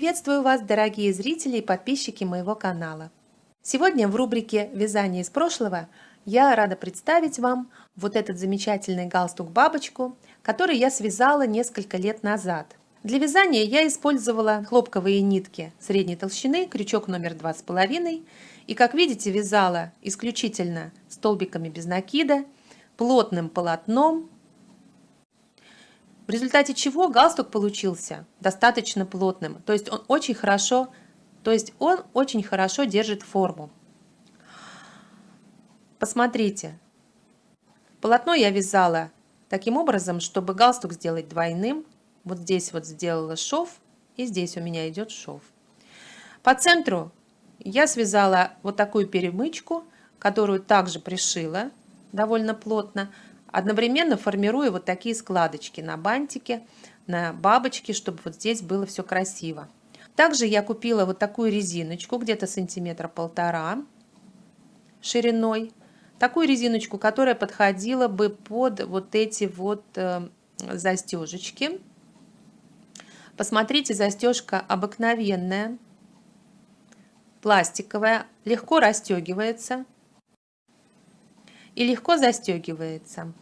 Приветствую вас, дорогие зрители и подписчики моего канала. Сегодня в рубрике «Вязание из прошлого» я рада представить вам вот этот замечательный галстук-бабочку, который я связала несколько лет назад. Для вязания я использовала хлопковые нитки средней толщины, крючок номер два с половиной, и, как видите, вязала исключительно столбиками без накида, плотным полотном, в результате чего галстук получился достаточно плотным. То есть он очень хорошо, то есть он очень хорошо держит форму. Посмотрите, полотно я вязала таким образом, чтобы галстук сделать двойным. Вот здесь вот сделала шов, и здесь у меня идет шов. По центру я связала вот такую перемычку, которую также пришила довольно плотно одновременно формируя вот такие складочки на бантике, на бабочке, чтобы вот здесь было все красиво. Также я купила вот такую резиночку, где-то сантиметра полтора шириной. Такую резиночку, которая подходила бы под вот эти вот э, застежечки. Посмотрите, застежка обыкновенная, пластиковая, легко расстегивается и легко застегивается.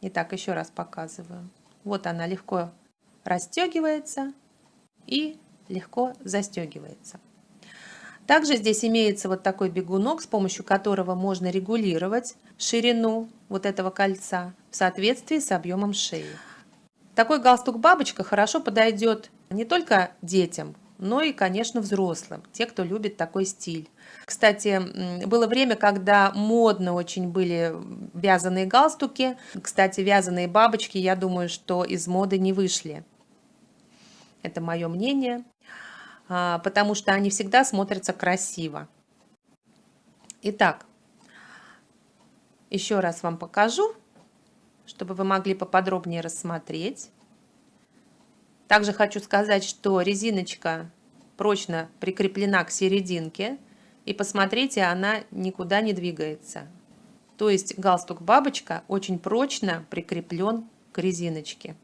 Итак, еще раз показываю. Вот она легко расстегивается и легко застегивается. Также здесь имеется вот такой бегунок, с помощью которого можно регулировать ширину вот этого кольца в соответствии с объемом шеи. Такой галстук-бабочка хорошо подойдет не только детям, но и, конечно, взрослым, те, кто любит такой стиль. Кстати, было время, когда модно очень были вязаные галстуки. Кстати, вязаные бабочки, я думаю, что из моды не вышли. Это мое мнение, а, потому что они всегда смотрятся красиво. Итак, еще раз вам покажу, чтобы вы могли поподробнее рассмотреть. Также хочу сказать, что резиночка прочно прикреплена к серединке. И посмотрите, она никуда не двигается. То есть галстук-бабочка очень прочно прикреплен к резиночке.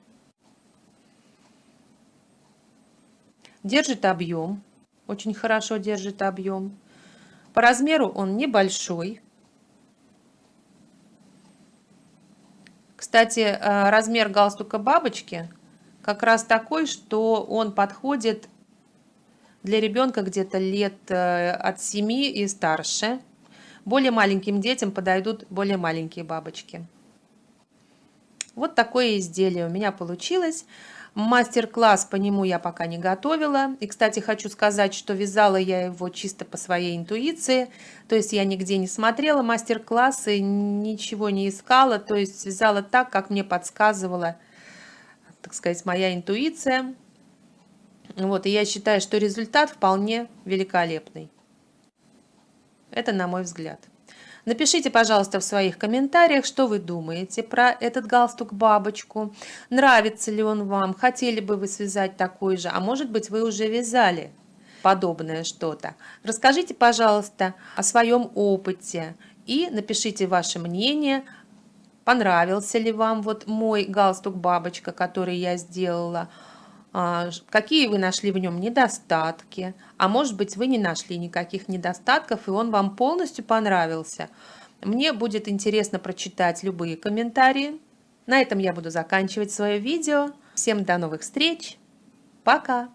Держит объем, очень хорошо держит объем. По размеру он небольшой. Кстати, э, размер галстука бабочки как раз такой, что он подходит для ребенка где-то лет э, от 7 и старше. Более маленьким детям подойдут более маленькие бабочки. Вот такое изделие у меня получилось. Мастер-класс по нему я пока не готовила. И, кстати, хочу сказать, что вязала я его чисто по своей интуиции. То есть я нигде не смотрела мастер-классы, ничего не искала. То есть вязала так, как мне подсказывала сказать, моя интуиция. Вот, и я считаю, что результат вполне великолепный. Это на мой взгляд. Напишите, пожалуйста, в своих комментариях, что вы думаете про этот галстук-бабочку. Нравится ли он вам? Хотели бы вы связать такой же? А может быть, вы уже вязали подобное что-то? Расскажите, пожалуйста, о своем опыте и напишите ваше мнение понравился ли вам вот мой галстук-бабочка, который я сделала, а, какие вы нашли в нем недостатки, а может быть вы не нашли никаких недостатков и он вам полностью понравился. Мне будет интересно прочитать любые комментарии. На этом я буду заканчивать свое видео. Всем до новых встреч. Пока!